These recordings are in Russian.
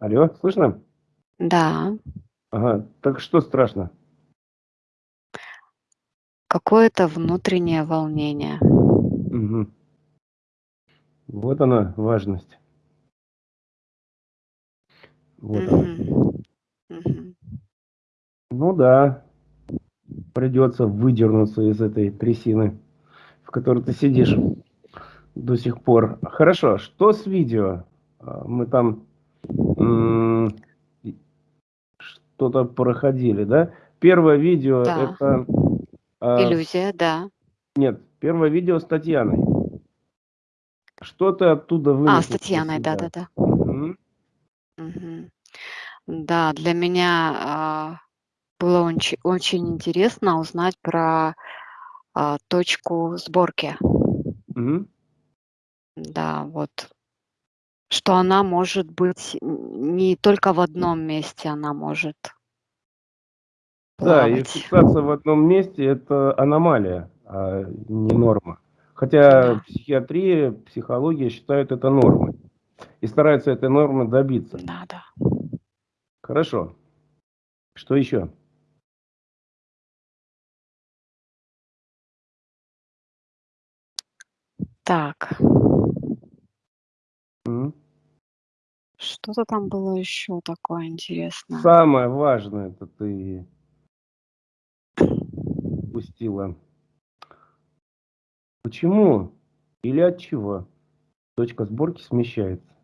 Алло, слышно? Да. Ага, так что страшно? Какое-то внутреннее волнение. Мгм. Вот она, важность. Вот она. Мгм. Мгм. Ну да, придется выдернуться из этой трясины, в которой ты сидишь до сих пор. Хорошо, что с видео? А, Мы там что-то проходили, да? Первое видео Да. это... а, Иллюзия, да. Нет, первое видео с Татьяной. Что ты оттуда А, вынесла с для Татьяной, да-да-да. Да, для меня, а, было онч очень интересно узнать про, а, точку сборки. Мгм. Да, вот. Что она может быть не только в одном месте, она может Да, и плавать. фиксация в одном месте- это аномалия, а не норма. Хотя Да. психиатрия, психология считают это нормой и стараются этой нормы добиться. Да-да. Хорошо. Что еще? Так. М. Что-то там было еще такое интересное. Самое важное- это ты упустила. Почему или от чего точка сборки смещается?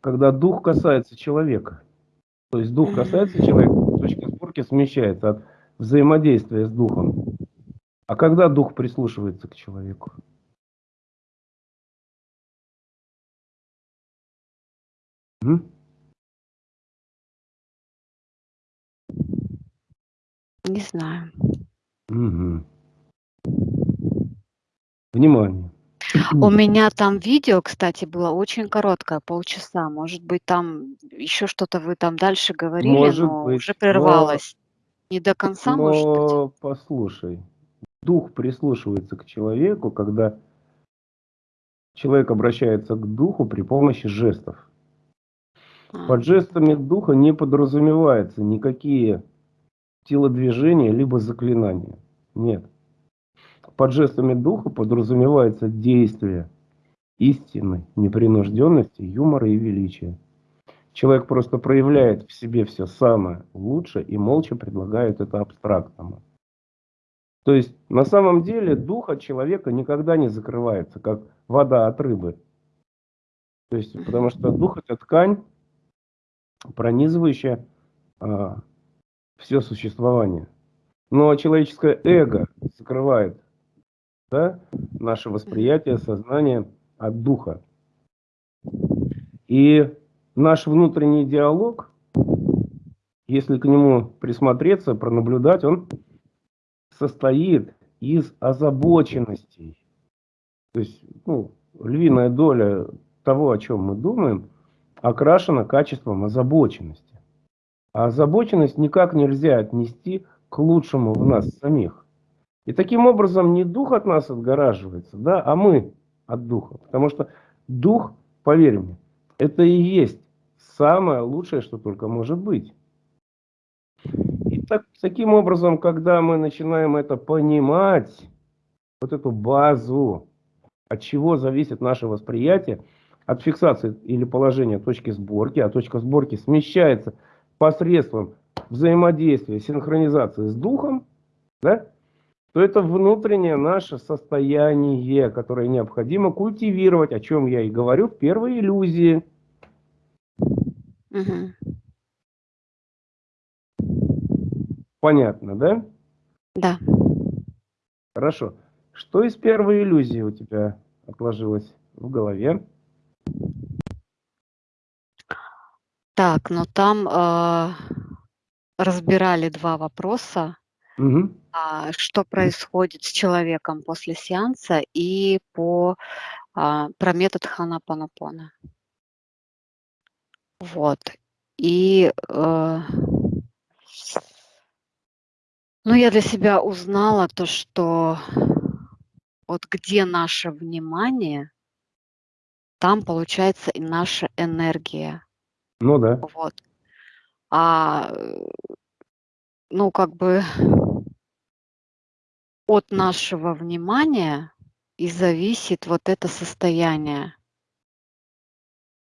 Когда дух касается человека. То есть дух касается человека, точка сборки смещается от взаимодействия с духом. А когда дух прислушивается к человеку? М? Не знаю. Мгм. Внимание. У меня там видео, кстати, было очень короткое, полчаса. Может быть, там еще что-то вы там дальше говорили, Может но быть, уже но прервалось. Не до конца, может быть? но послушай, дух прислушивается к человеку, когда человек обращается к духу при помощи жестов. А. Под жестами духа не подразумеваются никакие телодвижения либо заклинания. Нет. Под жестами духа подразумевается действие истины, непринужденности, юмора и величия. Человек просто проявляет в себе все самое лучшее и молча предлагает это абстрактному. То есть на самом деле дух от человека никогда не закрывается, как вода от рыбы. То есть, потому что дух это ткань, пронизывающая а, все существование. Но человеческое эго закрывает да, наше восприятие, сознание от духа. И наш внутренний диалог, если к нему присмотреться, пронаблюдать, он состоит из озабоченностей. То есть, ну, львиная доля того, о чем мы думаем, окрашена качеством озабоченности. А озабоченность никак нельзя отнести к лучшему в нас самих. И таким образом не дух от нас отгораживается, да, а мы от духа. Потому что дух, поверь мне, это и есть самое лучшее, что только может быть. Так, таким образом, когда мы начинаем это понимать, вот эту базу, от чего зависит наше восприятие, от фиксации или положения точки сборки, а точка сборки смещается посредством взаимодействия, синхронизации с духом, да, то это внутреннее наше состояние, которое необходимо культивировать, о чем я и говорю в первой иллюзии. Мгм. Понятно, да? Да. Хорошо. Что из первой иллюзии у тебя отложилось в голове? Так, но там, а, разбирали 2 вопроса. Мгм. А, что происходит с человеком после сеанса и по а, про метод Хо'о'нопонопоно. Вот. И, э ну, я для себя узнала то, что вот где наше внимание, там получается и наша энергия. Ну да. Вот. А, ну, как бы от нашего внимания и зависит вот это состояние.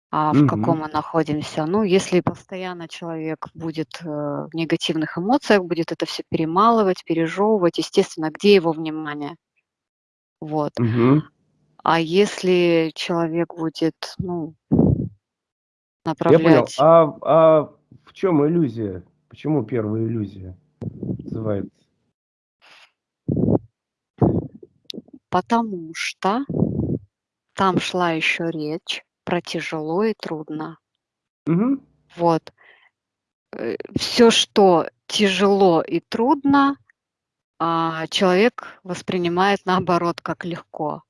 А в каком Мгм. мы находимся? Ну, если постоянно человек будет э, в негативных эмоциях, будет это все перемалывать, пережевывать, естественно, где его внимание? Вот. Мгм. А если человек будет, ну, Я понял. направлять А а в чем иллюзия? Почему первая иллюзия называется? Потому что там шла еще речь про тяжело и трудно. Мгм. Вот. Все, что тяжело и трудно, а, человек воспринимает наоборот как легко.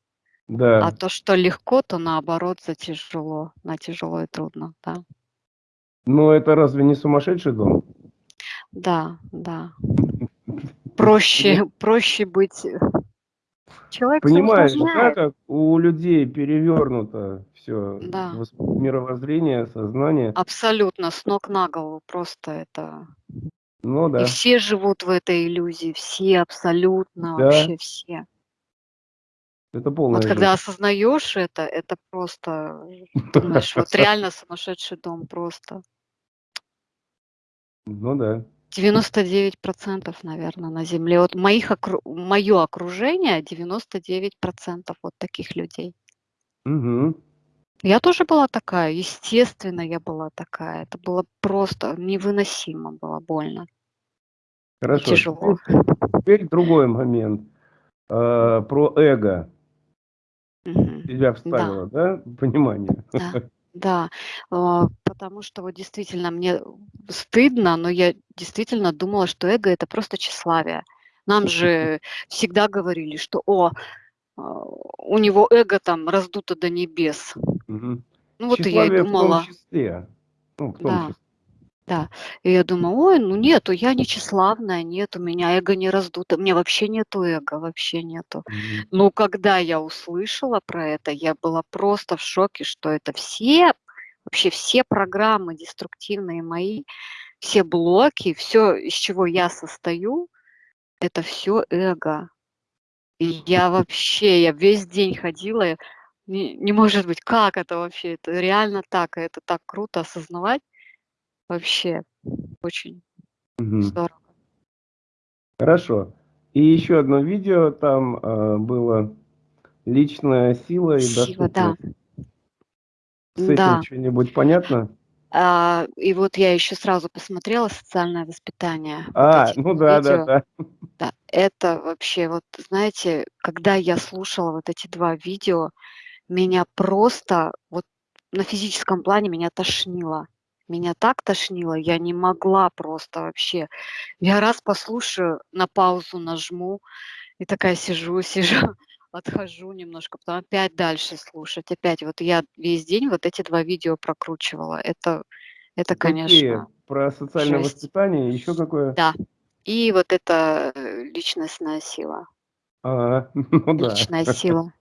А Да. то, что легко, то наоборот за тяжело, на тяжело и трудно, да. Но это разве не сумасшедший дом? Да, да. Проще проще быть э, человек Понимаешь, да, как у людей перевернуто всё Да. мировоззрение, сознание. Абсолютно, с ног на голову просто это. Ну И да. все живут в этой иллюзии, все, абсолютно Да. вообще все. Это Вот полная когда осознаешь это, это просто думаешь, вот реально сумасшедший дом просто. Ну да. 99 наверно, на Земле. Вот моих окру моё окружение 99 вот таких людей. Мгм. Я тоже была такая, естественно, я была такая. Это было просто невыносимо было больно. Хорошо, тяжело. теперь другой момент, а, про эго. Мгм. Тебя Да. вставило, да, понимание? Да, да. А, потому что вот действительно мне стыдно, но я действительно думала, что эго- это просто тщеславие. Нам же всегда говорили, что: "О, а, у него эго там раздуто до небес". Мгм. Ну вот и я и Тщеславие в том думала. числе. Ну, в том Да, числе. Да. И я думаю: "Ой, ну нету, я не тщеславная, нет, у меня эго не раздуто". У меня вообще нету эго, вообще нету. Мгм. Но когда я услышала про это, я была просто в шоке, что это все, вообще все программы деструктивные мои, все блоки, всё, из чего я состою, это всё эго. И я вообще, я весь день ходила, не не может быть, как это вообще? Это реально так, и это так круто осознавать. Вообще очень Мгм. здорово. Хорошо. И еще одно видео, там, а, было личная сила и Сила, да. С этим Да. чё-нибудь понятно? А, и вот я еще сразу посмотрела "Социальное воспитание", вот А, ну 2 да, да, видео. да. Да, это вообще, вот знаете, когда я слушала вот эти 2 видео, меня просто вот на физическом плане меня тошнило. Меня так тошнило, я не могла просто вообще. Я раз послушаю, на паузу нажму и такая сижу сижу, отхожу немножко, потом опять дальше слушать. Опять вот я весь день вот эти 2 видео прокручивала. Это это, Какие? конечно, Про социальное жесть. воспитание, еще какое? Да. И вот это, э, личностная сила. А, ну да. Личная сила.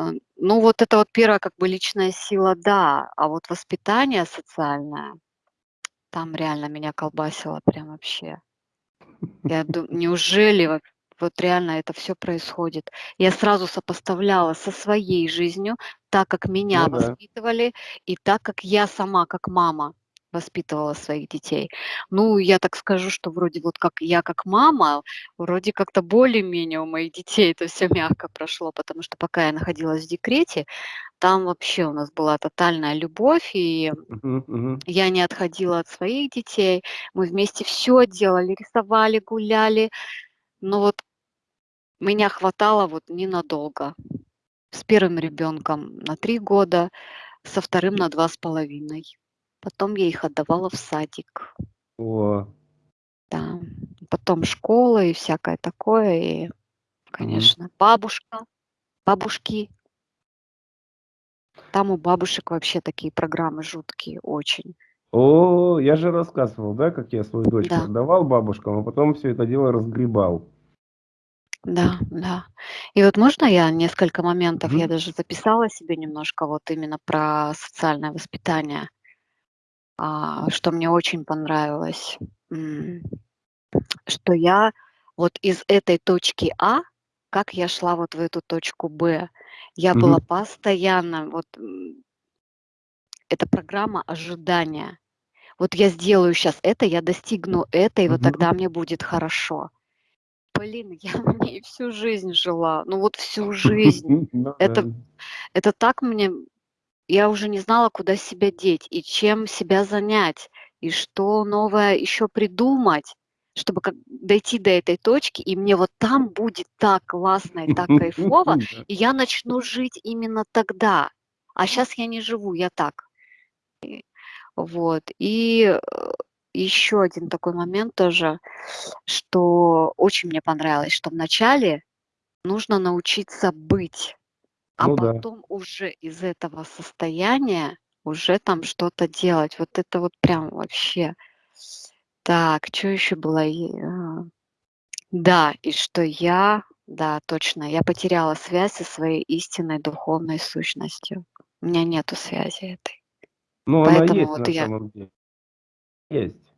А, ну, вот это вот 1, как бы личная сила, да, а вот воспитание социальное, там реально меня колбасило прям вообще. Я ду неужели вот вот реально это всё происходит? Я сразу сопоставляла со своей жизнью, так как меня Ну да. воспитывали и так как я сама, как мама, воспитывала своих детей. Ну, я так скажу, что вроде вот как я как мама, вроде как-то более-менее у моих детей это всё мягко прошло, потому что пока я находилась в декрете, там вообще у нас была тотальная любовь, и Мгм, мгм. я не отходила от своих детей. Мы вместе всё делали, рисовали, гуляли. Но вот меня хватало вот ненадолго. С 1 ребенком на 3 года, со 2 на 2,5. Потом я их отдавала в садик. О. Да. Потом школа и всякое такое. И, конечно, бабушка, бабушки. Там у бабушек вообще такие программы жуткие очень. О, я же рассказывал, да, как я свою дочку Да. отдавал бабушкам, а потом всё это дело разгребал. Да, да. И вот можно я несколько моментов, я Мгм. даже записала себе немножко вот именно про социальное воспитание, что мне очень понравилось. Что я вот из этой точки А, как я шла вот в эту точку Б, я была Мгм. постоянно вот, это программа ожидания. Вот я сделаю щас это, я достигну это, и вот Мгм. тогда мне будет хорошо. Блин, я в ней всю жизнь жила, ну вот всю жизнь. Ну. Это это так мне я уже не знала, куда себя деть и чем себя занять, и что новое еще придумать, чтобы как дойти до этой точки, и мне вот там будет так классно и так кайфово, и я начну жить именно тогда. А щас я не живу, я так. Вот. И, э, еще один такой момент тоже, что очень мне понравилось, что вначале нужно научиться быть, а Ну да. потом уже из этого состояния уже там что-то делать. Вот это вот прям вообще. Так, чё еще было? А, да, и что я, да, точно, я потеряла связь со своей истинной духовной сущностью. У меня нету связи этой. Ну, она Поэтому есть вот на я самом деле. Есть.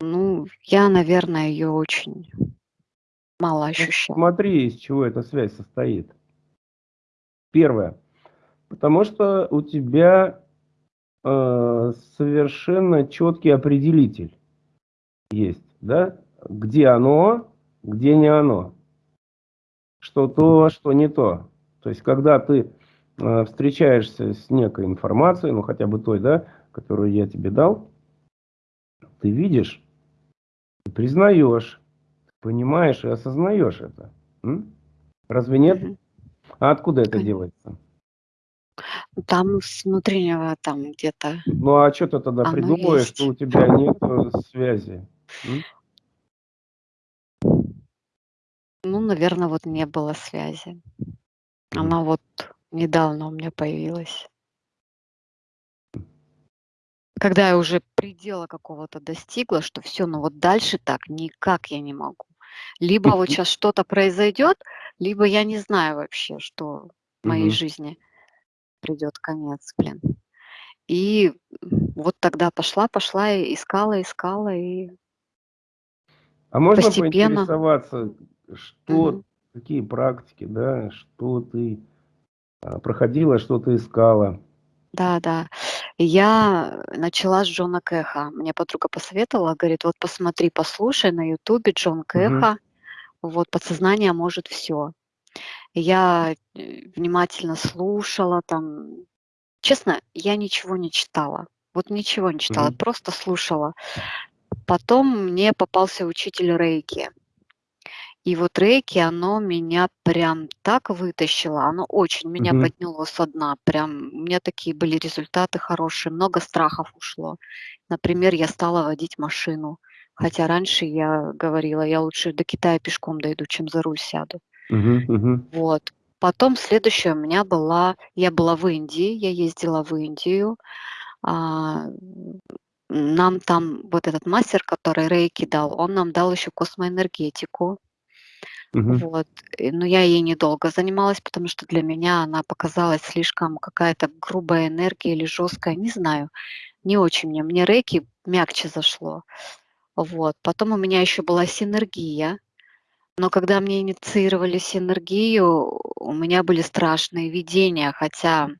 Ну, я, наверное, её очень мало Ну, ощущаю. смотри, из чего эта связь состоит. Первое. Потому что у тебя, э, совершенно четкий определитель есть, да? Где оно, где не оно. Что то, что не то. То есть, когда ты, э, встречаешься с некой информацией, ну, хотя бы той, да, которую я тебе дал ты видишь, ты признаешь, понимаешь и осознаешь это. М? Разве нет? А откуда это делается? Там с внутреннего там где-то Ну, а чё ты тогда оно придумываешь, что у тебя нету связи? М? Ну, наверно, вот не было связи. Она вот недавно у меня появилась. Когда я уже предела какого-то достигла, что всё, ну вот дальше так никак я не могу. Либо вот щас что-то произойдет, либо я не знаю вообще, что моей Мгм. жизни придет конец, блин. И, вот тогда пошла пошла и искала искала, и А можно постепенно поинтересоваться, что Мгм. какие практики, да, что ты, а, проходила, что ты искала? Да, да. Я начала с Джона Кэха. Мне подруга посоветовала, говорит: "Вот посмотри, послушай на "Ютубе" Джон. Кэха, вот "Подсознание может всё". Я, э, внимательно слушала там. Честно, я ничего не читала. Вот ничего не читала, Мгм. просто слушала. Потом мне попался учитель рейки. И вот рейки, оно меня прям так вытащило, оно очень меня Мгм. подняло со дна. Прям у меня такие были результаты хорошие, много страхов ушло. Например, я стала водить машину, хотя раньше я говорила: "Я лучше до Китая пешком дойду, чем за руль сяду". Мгм, мгм. Вот. Потом следующая у меня была я была в Индии, я ездила в Индию. А, м, нам там вот этот мастер, который рейки дал, он нам дал еще космоэнергетику. Мгм. Вот. Но я ей недолго занималась, потому что для меня она показалась слишком какая-то грубая энергия или жесткая, не знаю. Не очень мне. Мне рейки мягче зашло. Вот. Потом у меня еще была синергия. Но когда мне инициировали синергию, у меня были страшные видения, хотя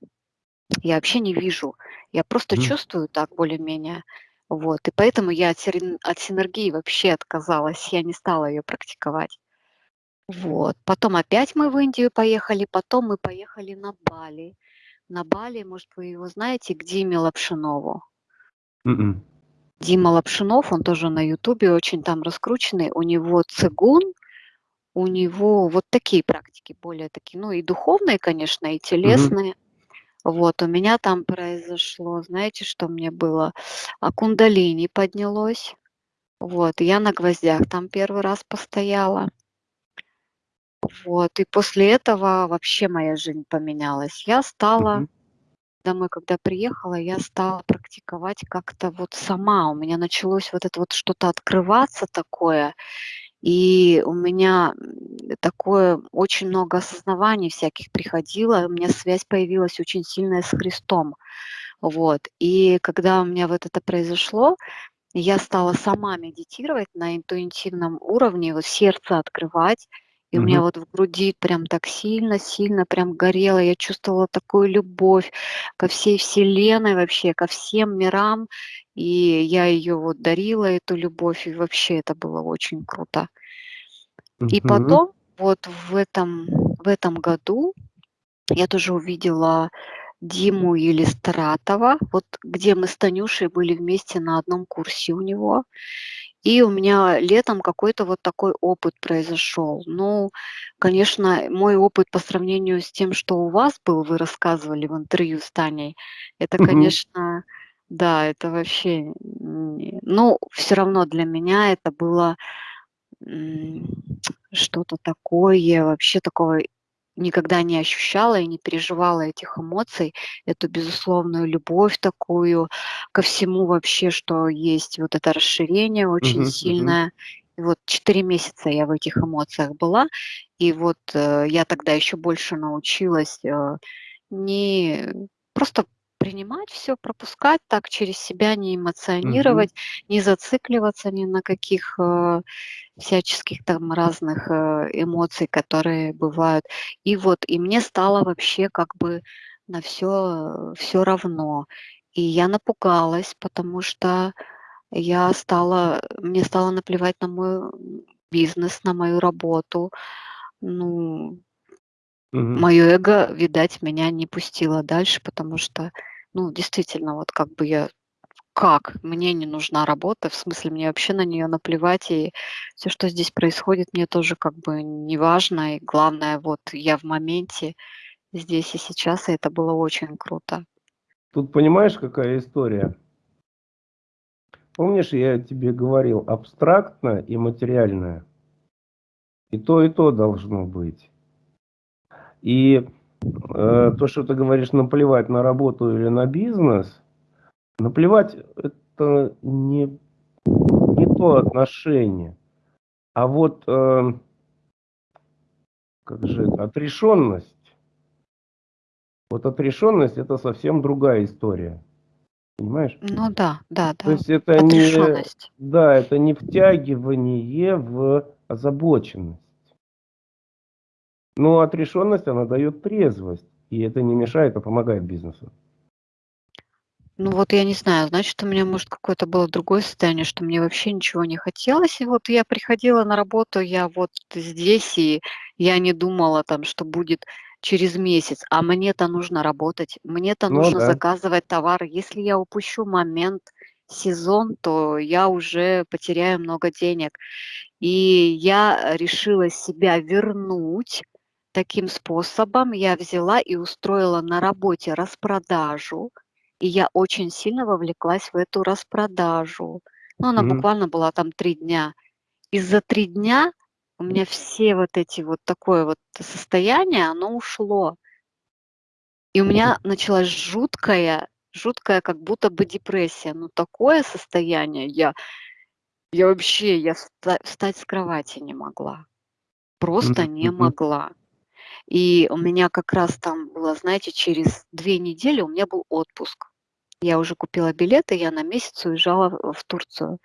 я вообще не вижу. Я просто Мгм. чувствую так более-менее. Вот. И поэтому я от синергии вообще отказалась. Я не стала ее практиковать. Вот. Потом опять мы в Индию поехали, потом мы поехали на Бали. На Бали, может, вы его знаете, к Диме Лапшинову. М. Дима Лапшинов, он тоже на "Ютубе" очень там раскрученный. У него цигун, у него вот такие практики, более такие, ну, и духовные, конечно, и телесные. Вот. У меня там произошло, знаете, что мне было? А, кундалини поднялось. Вот. Я на гвоздях там 1 раз постояла. Вот. И после этого вообще моя жизнь поменялась. Я стала Мгм. домой когда приехала, я стала практиковать как-то вот сама. У меня началось вот это вот что-то открываться такое. И у меня такое очень много осознаваний всяких приходило, у меня связь появилась очень сильная с Христом. Вот. И когда у меня вот это произошло, я стала сама медитировать на интуитивном уровне, вот сердце открывать, и у меня вот в груди прям так сильно-сильно прям горело. Я чувствовала такую любовь ко всей Вселенной вообще, ко всем мирам. И я ее вот дарила, эту любовь, и вообще это было очень круто. И потом, вот в этом, в этом году я тоже увидела Диму Елистратова, вот где мы с Танюшей были вместе на одном курсе у него. И у меня летом какой-то вот такой опыт произошел. Ну, конечно, мой опыт по сравнению с тем, что у вас был, вы рассказывали в интервью с Таней, это, конечно, да, это вообще, ну, все равно для меня это было что-то такое, вообще такого никогда не ощущала и не переживала этих эмоций, эту безусловную любовь такую ко всему вообще, что есть вот это расширение очень Мгм, сильное. И вот 4 месяца я в этих эмоциях была, и вот э, я тогда еще больше научилась э, не просто принимать все, пропускать так через себя, не эмоционировать, не зацикливаться ни на каких э, всяческих там разных э, эмоций, которые бывают. И вот, и мне стало вообще как бы на все все равно. И я напугалась, потому что я стала, мне стало наплевать на мой бизнес, на мою работу. Ну, мгм. мое эго, видать, меня не пустило дальше, потому что, ну, действительно, вот как бы я как? Мне не нужна работа, в смысле, мне вообще на нее наплевать, и все, что здесь происходит, мне тоже как бы не важно. И главное, вот я в моменте, здесь и сейчас, и это было очень круто. Тут понимаешь, какая история? Помнишь, я тебе говорил, абстрактно и материальное. И то, и то должно быть. И э, то, что ты говоришь, наплевать на работу или на бизнес, наплевать это не, не то отношение. А вот э, как же это, отрешенность. Вот отрешенность это совсем другая история. Понимаешь? Ну да, да, То да. есть это не, да, это не втягивание в озабоченность. Но отрешенность, она дает трезвость. И это не мешает, а помогает бизнесу. Ну вот я не знаю, значит, у меня, может, какое-то было другое состояние, что мне вообще ничего не хотелось. И вот я приходила на работу, я вот здесь, и я не думала там, что будет через месяц, а мне-то нужно работать, мне-то Ну нужно да. заказывать товары. Если я упущу момент, сезон, то я уже потеряю много денег. И я решила себя вернуть таким способом. Я взяла и устроила на работе распродажу, и я очень сильно вовлеклась в эту распродажу. Ну, она Мгм. буквально была там 3 дня. И за 3 дня у меня все вот эти вот такое вот состояние, оно ушло. И у меня началась жуткая, жуткая как будто бы депрессия. Ну, такое состояние я я вообще, я вста встать с кровати не могла. Просто не могла. И у меня как раз там было, знаете, через 2 недели у меня был отпуск. Я уже купила билеты, я на месяц уезжала в Турцию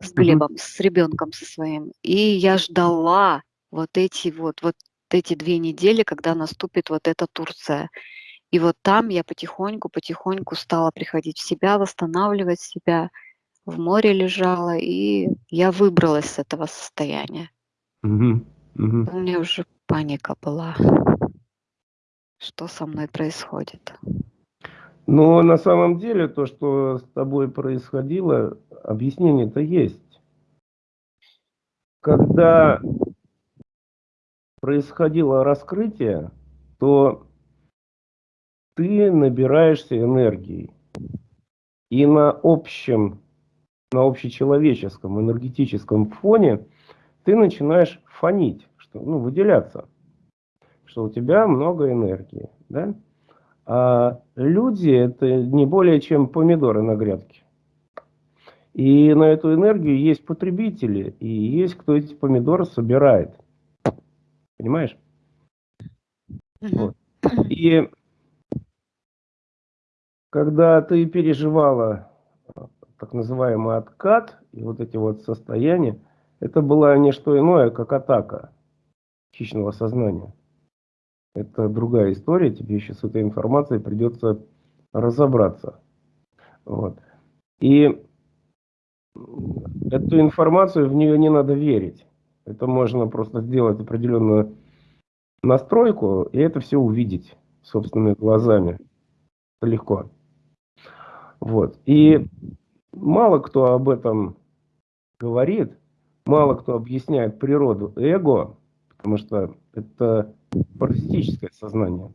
с. Глебом, с ребенком со своим. И я ждала вот эти вот вот эти 2 недели, когда наступит вот эта Турция. И вот там я потихоньку, потихоньку стала приходить в себя, восстанавливать себя. В море лежала, и я выбралась с этого состояния. Мгм. Мгм. У меня уже паника была. Что со мной происходит? Но на самом деле то, что с тобой происходило, объяснение-то есть. Когда происходило раскрытие, то ты набираешься энергии. И на общем, на общечеловеческом энергетическом фоне ты начинаешь фонить, что, ну, выделяться, что у тебя много энергии, да? А люди это не более чем помидоры на грядке. И на эту энергию есть потребители, и есть кто эти помидоры собирает. Понимаешь? Вот. И когда ты переживала э, так называемый откат и вот эти вот состояния, это было не что иное, как атака хищного сознания. Это другая история, тебе еще с этой информацией придется разобраться. Вот. И эту информацию, в нее не надо верить. Это можно просто сделать определенную настройку, и это все увидеть собственными глазами. Это легко. Вот. И мало кто об этом говорит, мало кто объясняет природу эго, потому что это паразитическое сознание.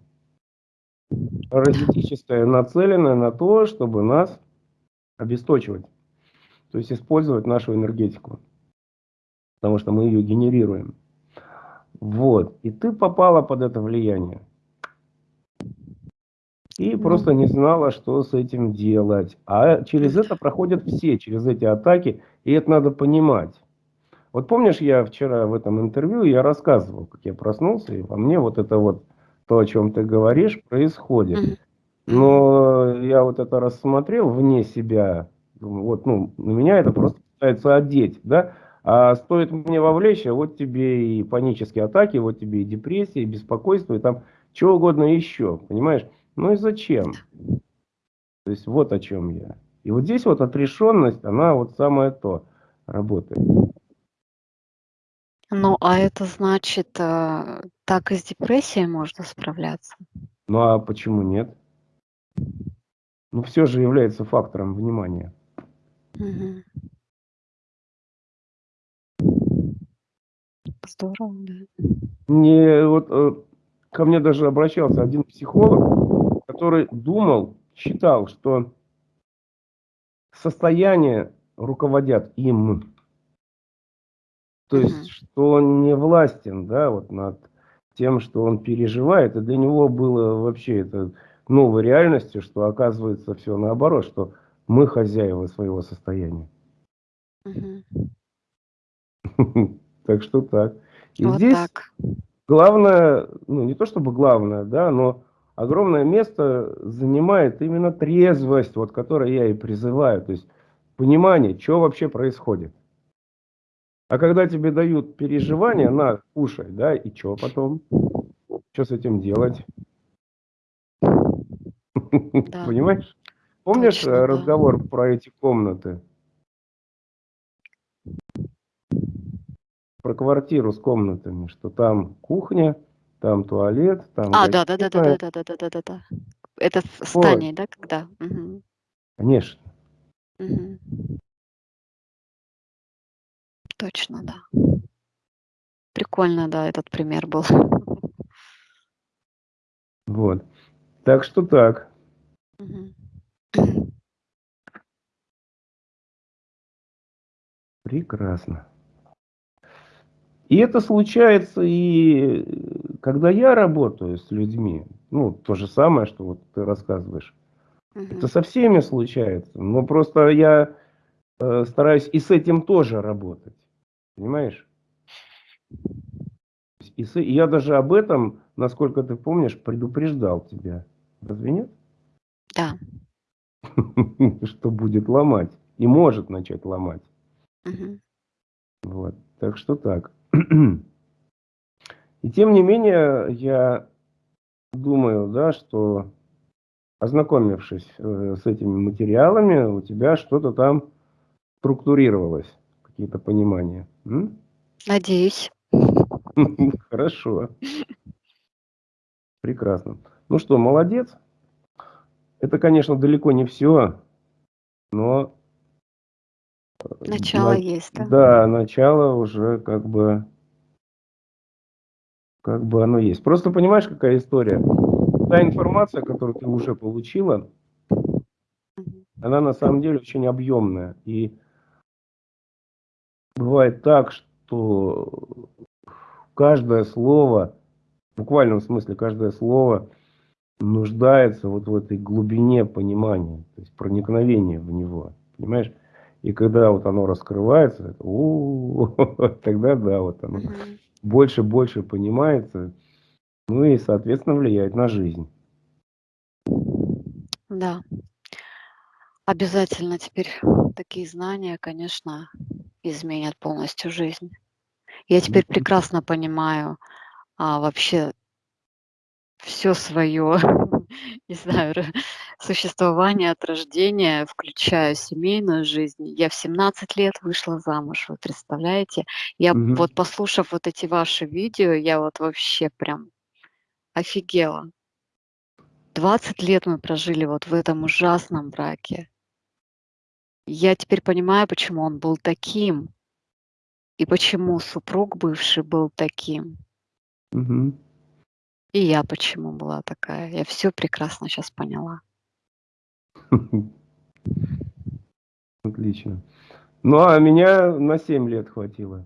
Паразитическое, нацеленное на то, чтобы нас обесточивать. То есть использовать нашу энергетику. Потому что мы ее генерируем. Вот. И ты попала под это влияние. И просто не знала, что с этим делать. А через это проходят все, через эти атаки. И это надо понимать. Вот помнишь, я вчера в этом интервью, я рассказывал, как я проснулся, и во мне вот это вот, то, о чем ты говоришь, происходит. Но я вот это рассмотрел вне себя, вот, ну, на меня это просто пытается одеть, да, а стоит мне вовлечь, а вот тебе и панические атаки, вот тебе и депрессия, и беспокойство, и там чего угодно еще, понимаешь? Ну и зачем? То есть вот о чем я. И вот здесь вот отрешенность, она вот самое то работает. Ну, а это значит, э, так и с депрессией можно справляться? Ну, а почему нет? Ну, все же является фактором внимания. Угу. Здорово, да. Не, вот э, ко мне даже обращался один психолог, который думал, считал, что состояние руководят им. То есть, угу. что он не властен, да, вот над тем, что он переживает. И для него было вообще это новой реальностью, что оказывается все наоборот, что мы хозяева своего состояния. Угу. Так что так. И вот здесь так. главное, ну не то чтобы главное, да, но огромное место занимает именно трезвость, вот которой я и призываю. То есть понимание, что вообще происходит. А когда тебе дают переживания, на, кушай, да, и что потом? Что с этим делать? Да. Понимаешь? Помнишь Точно, разговор да. про эти комнаты? Про квартиру с комнатами, что там кухня, там туалет, там. А, да, да, да, да, да, да, да, да, да, да. Это в стане, да, когда? Угу. Конечно. Угу. Точно, да. Прикольно, да, этот пример был. Вот. Так что так. Прекрасно. И это случается и когда я работаю с людьми. Ну, то же самое, что вот ты рассказываешь. Угу. Это со всеми случается. Но просто я э, стараюсь и с этим тоже работать. Понимаешь? И я даже об этом, насколько ты помнишь, предупреждал тебя. Разве нет? Да. Что будет ломать. И может начать ломать. Угу. Вот. Так что так. И тем не менее, я думаю, да, что ознакомившись э, с этими материалами, у тебя что-то там структурировалось какие-то понимания. М? Надеюсь. Хорошо. Прекрасно. Ну что, молодец. Это, конечно, далеко не все, но... Э, начало на... есть, да? Да, начало уже как бы... Как бы оно есть. Просто понимаешь, какая история? Та информация, которую ты уже получила, она на самом деле очень объемная. И бывает так, что каждое слово, в буквальном смысле каждое слово нуждается вот в этой глубине понимания, то есть проникновения в него, понимаешь? И когда вот оно раскрывается, тогда да, вот оно больше-больше понимается, ну и, соответственно, влияет на жизнь. Да. Обязательно теперь такие знания, конечно, изменят полностью жизнь. Я теперь прекрасно понимаю а, вообще все свое, не знаю, существование от рождения, включая семейную жизнь. Я в 17 лет вышла замуж, вы представляете? Я Мгм. вот послушав вот эти ваши видео, я вот вообще прям офигела. 20 лет мы прожили вот в этом ужасном браке. Я теперь понимаю, почему он был таким. И почему супруг бывший был таким. Мгм. И я почему была такая. Я все прекрасно сейчас поняла. Отлично. Ну, а меня на 7 лет хватило.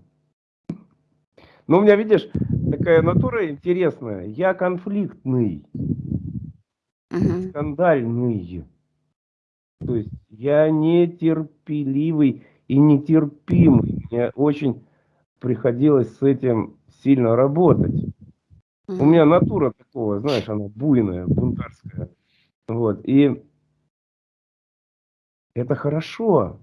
Ну, у меня, видишь, такая натура интересная. Я конфликтный, Мгм. скандальный. То есть я нетерпеливый и нетерпимый. Мне очень приходилось с этим сильно работать. У меня натура такого, знаешь, она буйная, бунтарская. Вот. И это хорошо.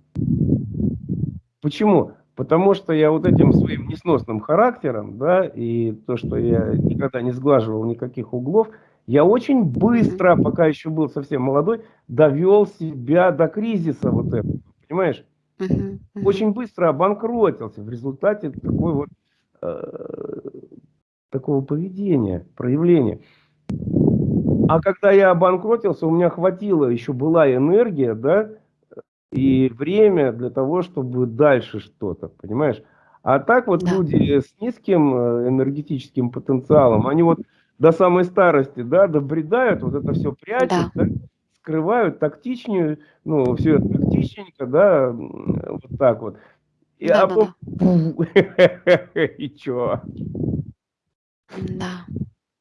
Почему? Потому что я вот этим своим несносным характером, да, и то, что я никогда не сглаживал никаких углов, я очень быстро, пока еще был совсем молодой, довел себя до кризиса вот этого, понимаешь? Очень быстро обанкротился в результате такой вот э, такого поведения, проявления. А когда я обанкротился, у меня хватило, еще была энергия, да, и время для того, чтобы дальше что-то, понимаешь? А так вот Да. люди с низким э, энергетическим потенциалом, они вот до самой старости, да, добредают, вот это все прячут, Да. да, скрывают тактичнее, ну, все это тактичненько, да, вот так вот. И, а Да-да-да. потом, и чё? Да.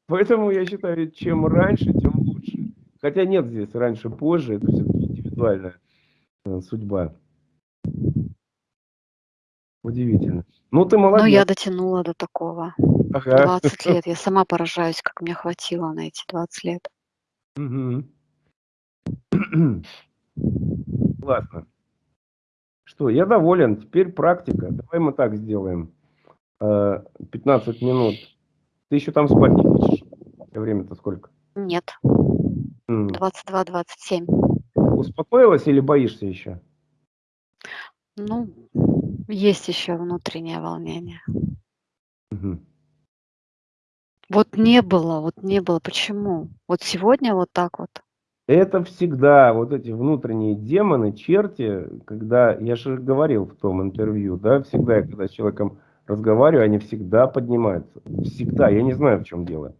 Поэтому я считаю, чем раньше, тем лучше. Хотя нет здесь раньше-позже, это все-таки индивидуальная э, судьба. Удивительно. Ну, ты Но я молодец. дотянула до такого. Ага. 20 лет. Я сама поражаюсь, как мне хватило на эти 20 лет. Мгм. Классно. Что, я доволен. Теперь практика. Давай мы так сделаем. Э, 15 минут. Ты еще там спать не хочешь? Время-то сколько? Нет. М. 22-27. Успокоилась или боишься еще? Ну, есть еще внутреннее волнение. Мгм. Вот не было, вот не было. Почему? Вот сегодня вот так вот. Это всегда вот эти внутренние демоны, черти, когда, я же говорил в том интервью, да, всегда, я когда с человеком разговариваю, они всегда поднимаются. Всегда. Я не знаю, в чем дело.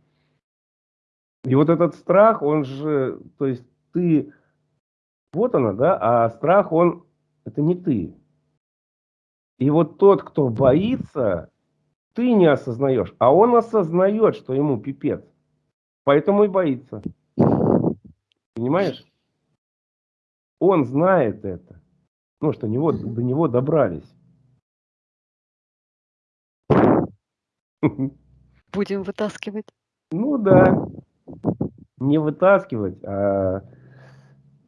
И вот этот страх, он же, то есть ты, вот она, да, а страх, он, это не ты. И вот тот, кто боится, ты не осознаешь, а он осознает, что ему пипец. Поэтому и боится. Понимаешь? Он знает это. Ну, что него, до него добрались. Будем вытаскивать. Ну да. Не вытаскивать, а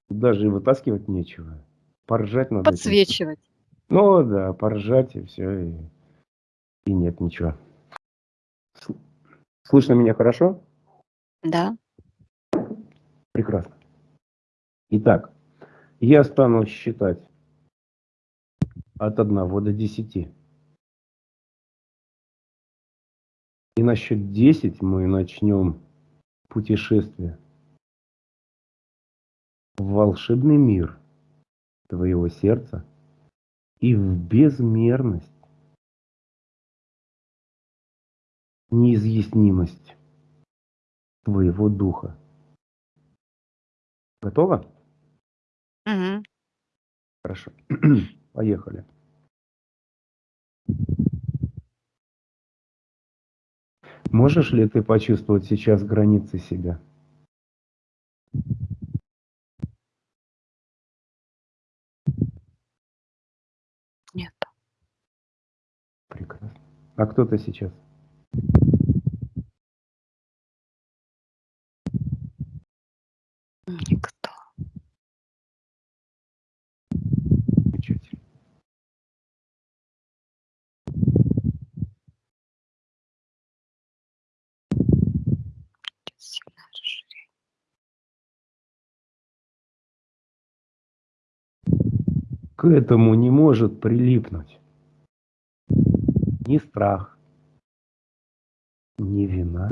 даже и вытаскивать нечего. Поржать надо. Подсвечивать. Ну да, поржать и все, и, и нет ничего. Сл- Слышно меня хорошо? Да. Прекрасно. Итак, я стану считать от 1 до 10. И на счет 10 мы начнем путешествие в волшебный мир твоего сердца и в безмерность, неизъяснимость твоего духа. Готово? Мгм. Хорошо. Поехали. Можешь ли ты почувствовать сейчас границы себя? А кто ты сейчас? Никто. Замечательно. Сильное расширение. К этому не может прилипнуть ни страх, ни вина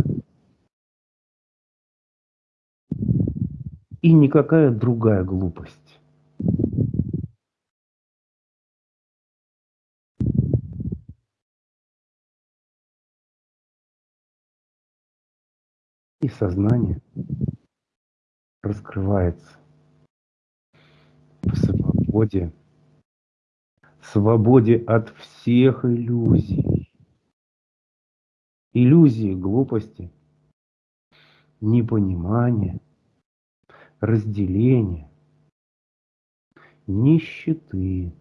и никакая другая глупость. И сознание раскрывается в свободе, свободе от всех иллюзий. Иллюзии глупости, непонимания, разделения, нищеты.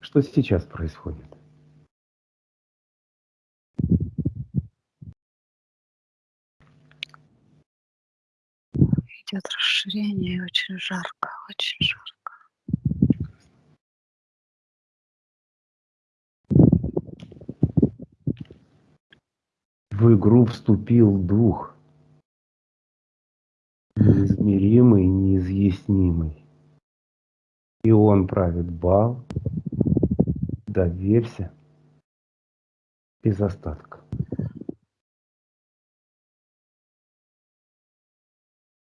Что сейчас происходит? Идет расширение, и очень жарко, очень жарко. В игру вступил дух, неизмеримый, неизъяснимый. И он правит бал, доверься, без остатка.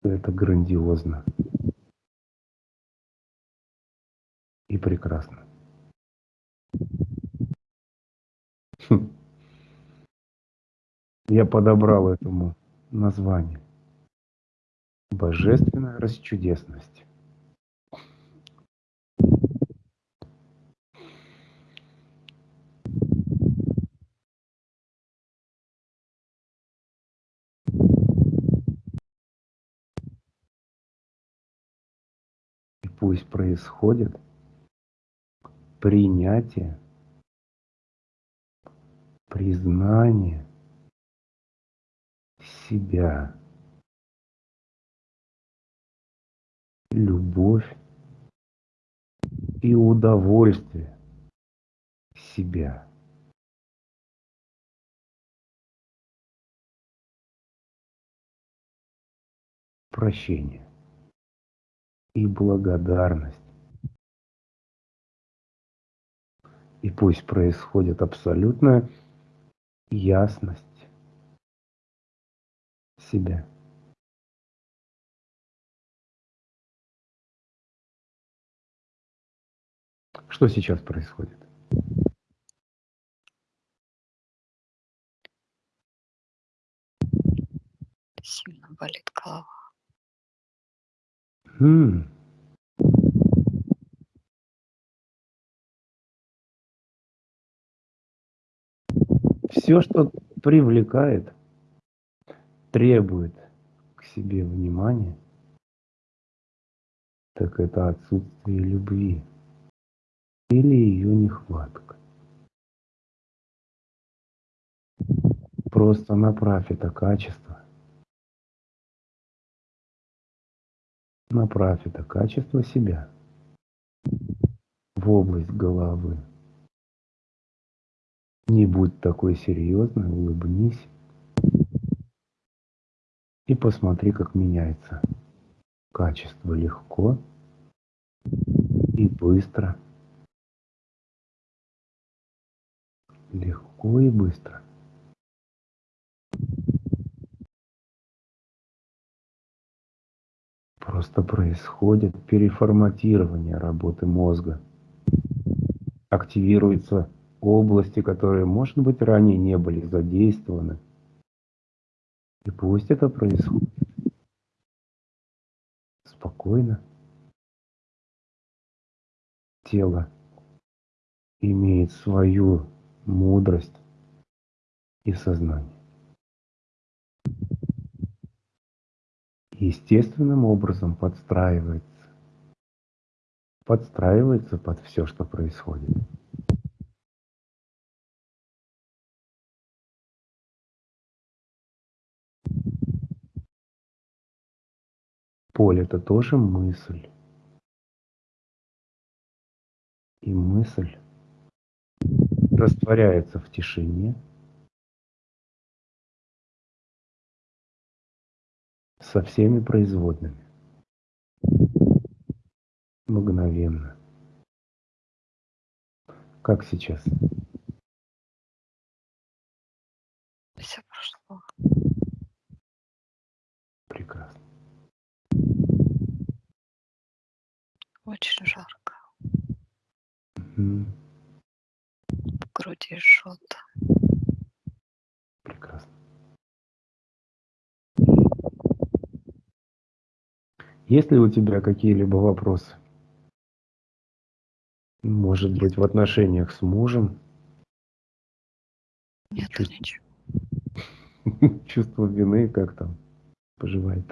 Это грандиозно и прекрасно. Хм. Я подобрал этому название. Божественная расчудесность. И пусть происходит принятие, признание себя, любовь и удовольствие себя. Прощение и благодарность. И пусть происходит абсолютная ясность себя. Что сейчас происходит? Сильно болит голова. М. Все, что привлекает, требует к себе внимания, так это отсутствие любви или ее нехватка. Просто направь это качество, направь это качество себя в область головы. Не будь такой серьезной, улыбнись и посмотри, как меняется качество легко и быстро. Легко и быстро. Просто происходит переформатирование работы мозга. Активируются области, которые, может быть, ранее не были задействованы. И пусть это происходит спокойно. Тело имеет свою мудрость и сознание. Естественным образом подстраивается. Подстраивается под все, что происходит. Поле – это тоже мысль. И мысль растворяется в тишине, со всеми производными. Мгновенно. Как сейчас? Все прошло. Прекрасно. Очень жарко. Мгм. В груди жжет. Прекрасно. Есть ли у тебя какие-либо вопросы? Может быть, в отношениях с мужем? Нет Чувств- ничего. Чувство вины как там поживает?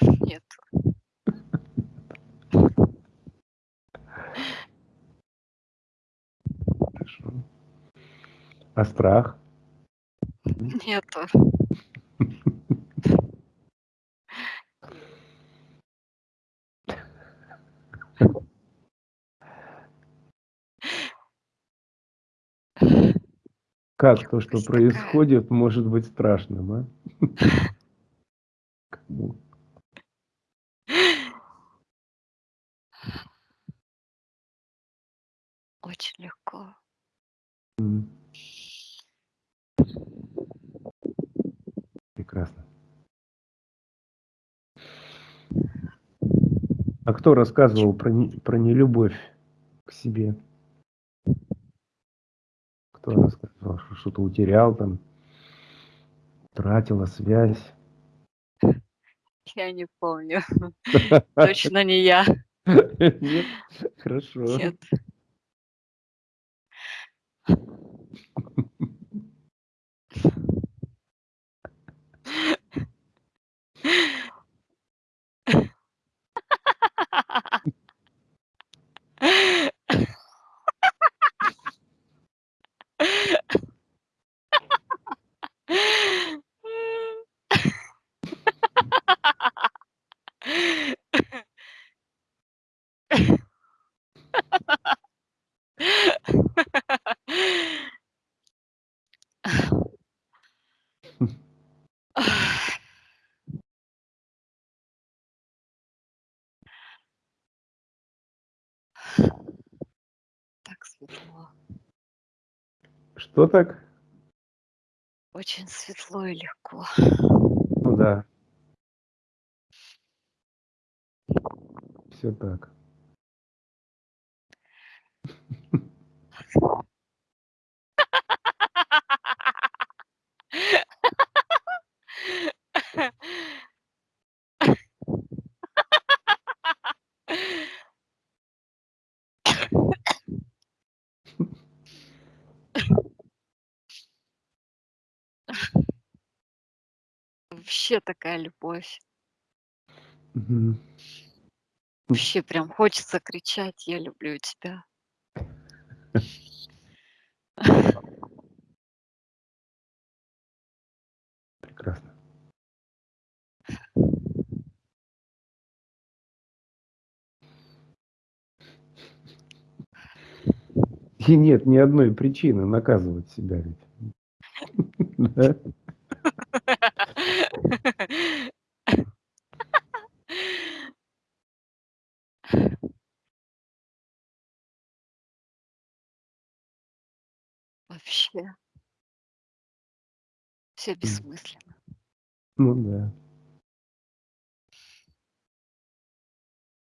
Нет. Хорошо. А страх? Нету. Как то, что происходит, может быть страшным, а? Кому? Очень легко. Прекрасно. А кто рассказывал про, не- про нелюбовь к себе? Кто рассказывал, что что-то утерял там, тратила связь? Я не помню. Точно не я. Нет? Хорошо. Нет. Так светло. Что так? Очень светло и легко. Ну да. Все так. Вообще такая любовь. Мгм. Вообще прям хочется кричать: "Я люблю тебя". Прекрасно. И нет ни одной причины наказывать себя ведь. Вообще. Всё М. бессмысленно. Ну да.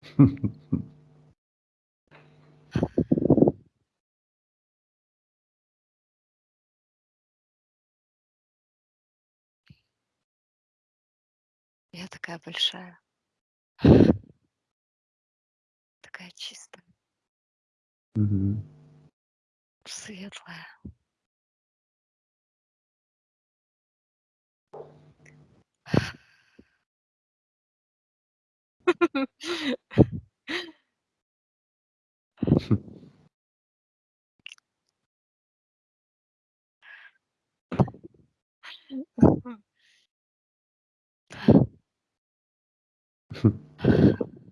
такая большая. Такая чистая. Мгм. Светлая.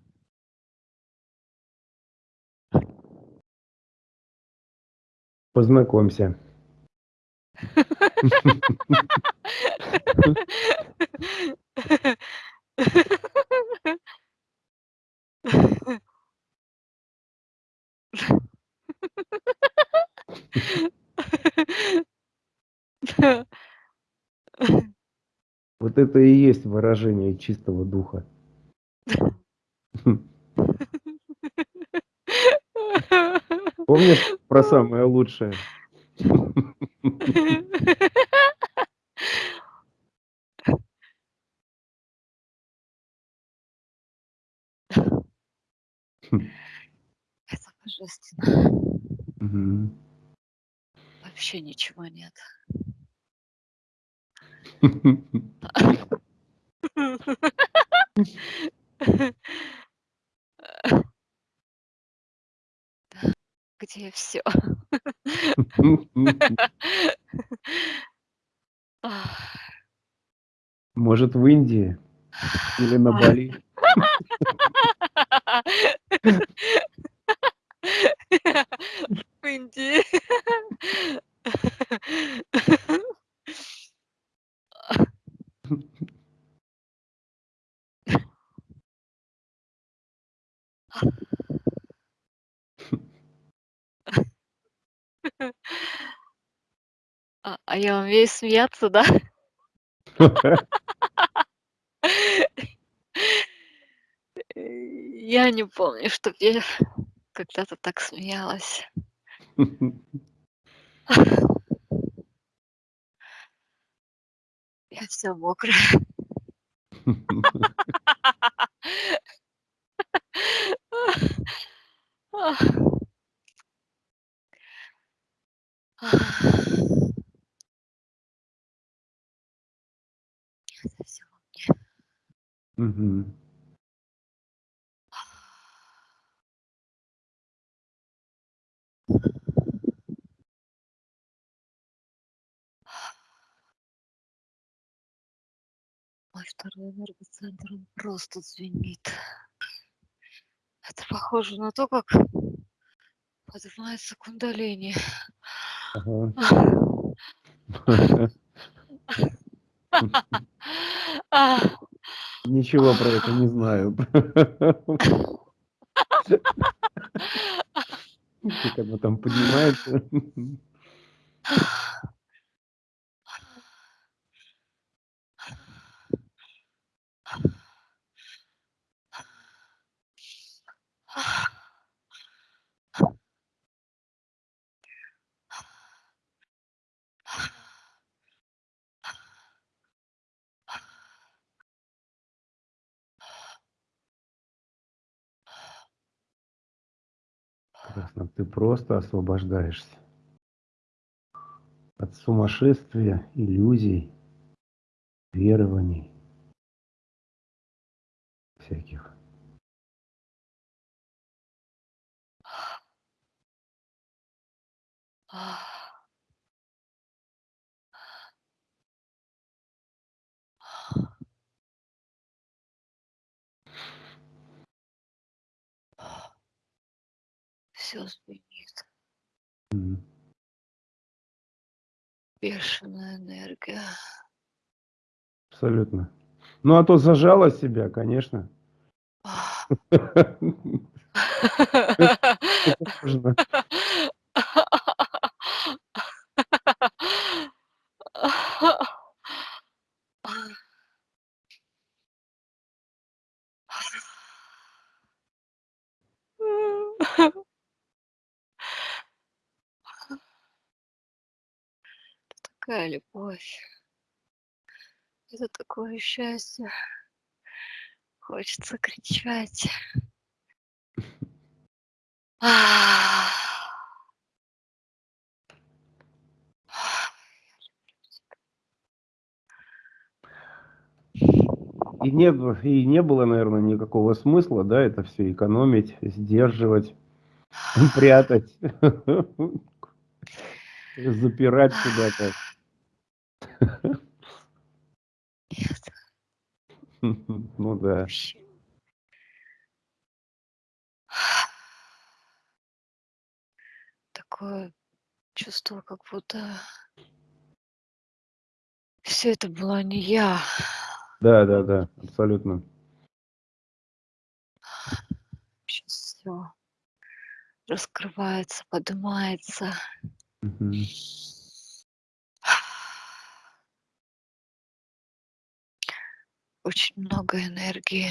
Познакомься. Вот это и есть выражение чистого духа. Помнишь про самое лучшее? Это божественно. Мгм. Вообще ничего нет. где всё? Может, в Индии или на Бали? В Индии. А я умею смеяться, да? Я не помню, чтоб я когда-то так смеялась. Я вся мокрая всё во мне. Мгм. Мой второй энергоцентр, он просто звенит. Это похоже на то, как поднимается кундалини. Ага. Ничего про это не знаю. Как оно там поднимается? Прекрасно. Ты просто освобождаешься от сумасшествия, иллюзий, верований всяких. Всё звенит. Мгм. Бешеная энергия. Абсолютно. Ну, а то зажала себя, конечно. Такая любовь. Это такое счастье. Хочется кричать. И, нет, и не было, наверное, никакого смысла, да, это все экономить, сдерживать, прятать, запирать куда-то. Ну да. Такое чувство, как будто все это была не я. Да, да, да, абсолютно. Сейчас все раскрывается, поднимается. Мгм. Очень много энергии.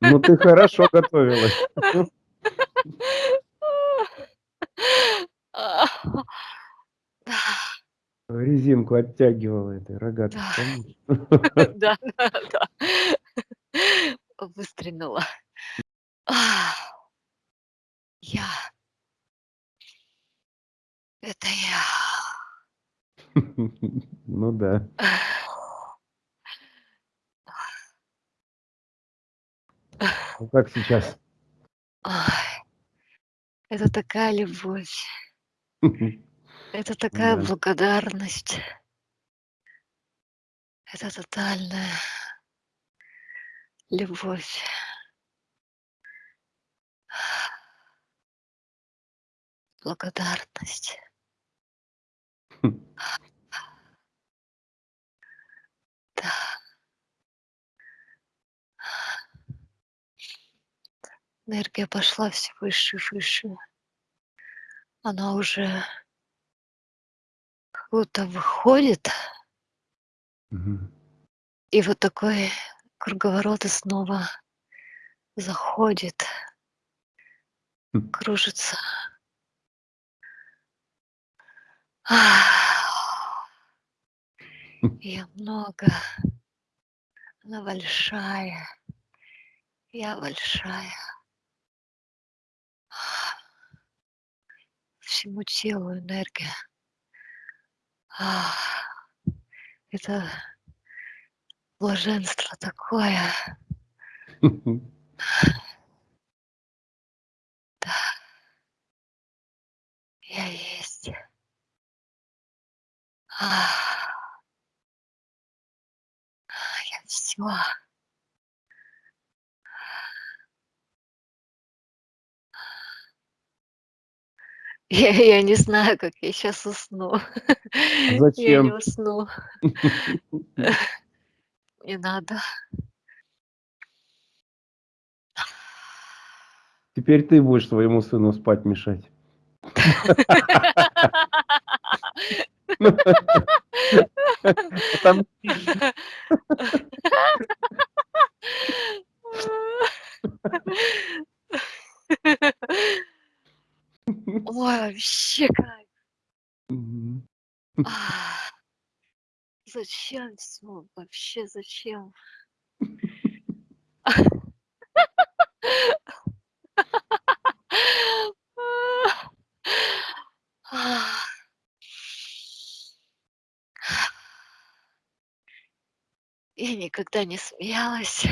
Ну ты хорошо готовилась. Резинку оттягивала этой рогатой, Да. Да, да, да. Выстрелила. А. Я. Это я. Ну да. Ну как сейчас? Ай. Это такая любовь. Это такая Да. благодарность. Это тотальная любовь. Благодарность. Да. Энергия пошла все выше и выше. Она уже как будто выходит, Мгм. и вот такой круговорот и снова заходит, М. кружится. Я много. Она большая. Я большая. Всему телу энергия. Это блаженство такое. Да. Я есть. Я всё. Я я не знаю, как я сейчас усну. Я не Зачем? усну. Не надо. Теперь ты будешь своему сыну спать мешать. Отомстишь. Ой, вообще кайф. Зачем всё? Вообще зачем? Я никогда не смеялась.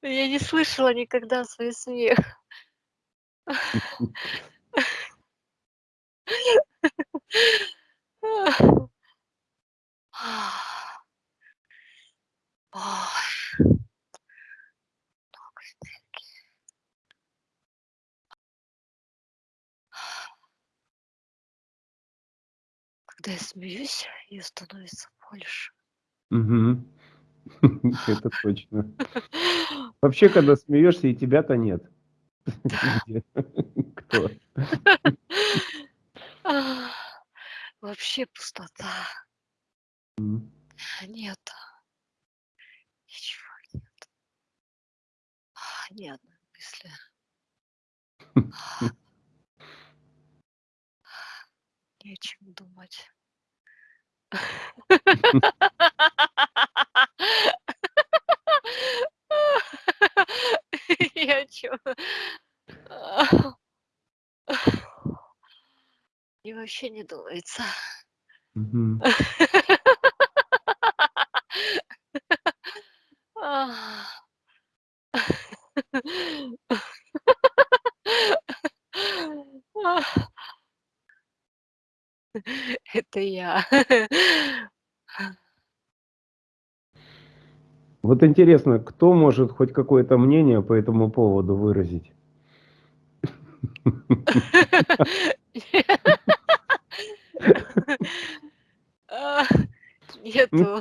Я не слышала никогда свой смех. Ой. Много энергии. Когда я смеюсь, её становится больше. Мгм. Это точно. Вообще, когда смеешься, и тебя-то нет. Кто? Вообще пустота. М. Нету. Ничего нет. Ни одной мысли. Не о чем думать. Я чё? Мне вообще не думается. Это я. Вот интересно, кто может хоть какое-то мнение по этому поводу выразить? А, нету.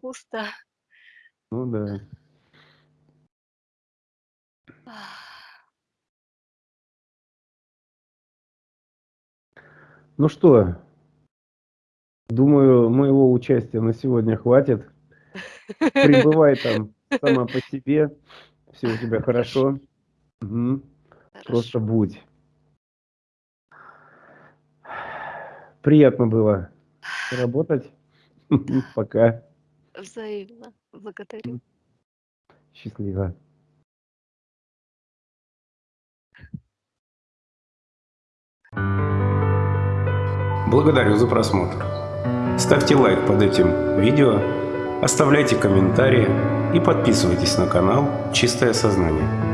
Пусто. Ну да. Ну что, думаю, моего участия на сегодня хватит. Пребывай там сама по себе. Все у тебя хорошо. Просто Хорошо. будь. Приятно было работать. Пока. Взаимно. Благодарю. Счастливо. Благодарю за просмотр. Ставьте лайк под этим видео, оставляйте комментарии и подписывайтесь на канал «Чистое сознание».